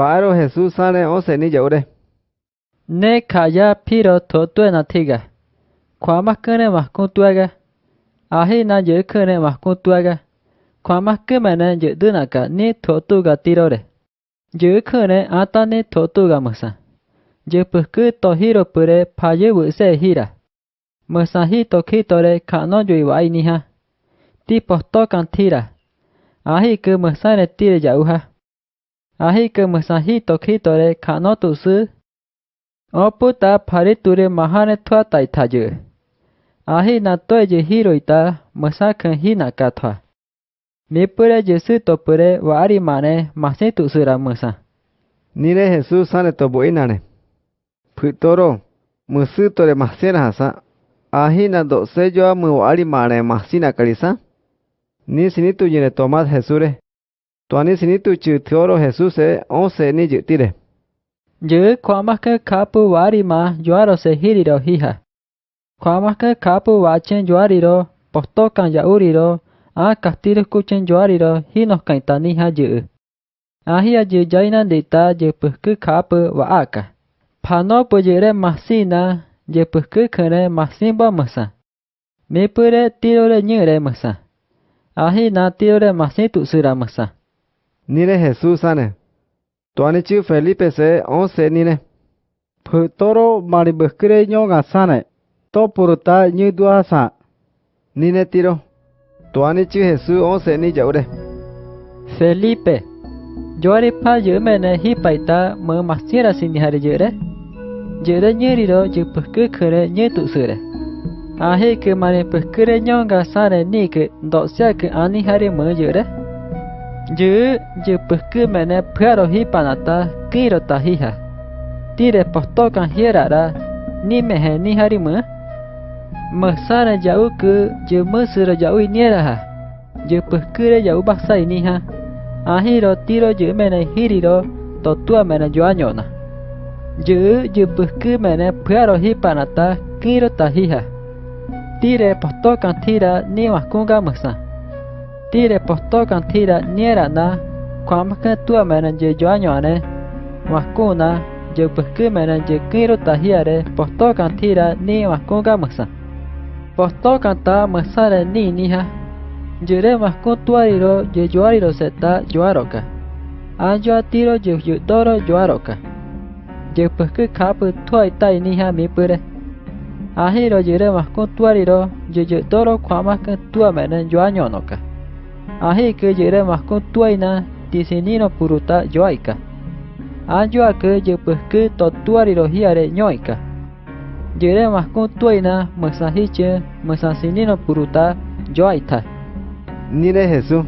Baro Jesús sale once ni yaure. Ne kaya piro to tu na tiga. Kwa mas kene mas kun tuaga. Ahi na ye kene mas kun tuaga. Kwa makene ye dunaka ni to tu ga tirore. Ye kene ata ni to tu ga masa. Ye pusku to hiro pure paye wu se hira. Masa hi to kitore ka no jui wa ini ha. Ti pohto kan tira. Ahi ke masa ne tire jauh ha. ahi kemusahi tokhi tore khano tusu. Oputa phari ture mahane thua tai thaju. Ahi na toe je hiroita musa khahi na katha. Mipure jesu topure wari mane masi tusura musa. Nire Jesus ane toboi nane. Phytoro musu tore masi na hasa. Ahi na do se joa mu wari mane masi na kalisa. Ni sinitu jine tomat Jesure. Tuani sinitu chu thioro Jesús e once ni jutire. Je kwa maka kapu wari ma juaro se hiriro hiha. Kwa maka kapu wachen juariro posto kan yauriro a kastiro kuchen juariro hino kaita niha je. Ahia je jaina deta je pukku kapu wa aka. Pano pujere masina je pukku kene masimba masa. Me pure tirore nyere masa. Ahi na tirore masitu sura masa. Nire Jesús ane. Tuani chiu Felipe se once nine. Putoro mari bukure nyoga sane. To puruta như dua sa. Nine tiro. Tuani chiu Jesús once ni yaure. Felipe. Joari pa jumene hi paita me masira sini hari jure. Jure nyeri ro je pukku kere nye tu sure. Ahi ke mari pukure nyonga sane ni ke do ke ani hari mơ jure. Yupyhkymene py'arohípanata kírota híja. Tirepehtóka hiera'ra jauh ini Mysáre ja'úky jymysýre ja'u iniéraha. Jypyhkýre ja'u pasa'inihã. Ahíro tiro jymene híriro totuamene joañóna. Jy jypyhkymene py'arohípanata kírota híja. tira thíra niwahkúnga mysã. Tire postokan tira nyerana kwamka tua mena je joanyoane wakuna je pekki mena je kiro tahiare postokan tira ni wakunga masa. Postokan ta masare ni niha jere wakun tuariro je joariro seta joaroka. Anjo tiro je yudoro joaroka. Je pekki kapu tuai tai niha mipure. Ahiro jere wakun tuariro je yudoro kwamka tua mena joanyonoka. Así que llegaremos con tuena diseñino puruta yoica. Anjo a que yo pues que totuari los hiare ñoica. Llegaremos con mesajiche puruta yoita. Nire Jesús.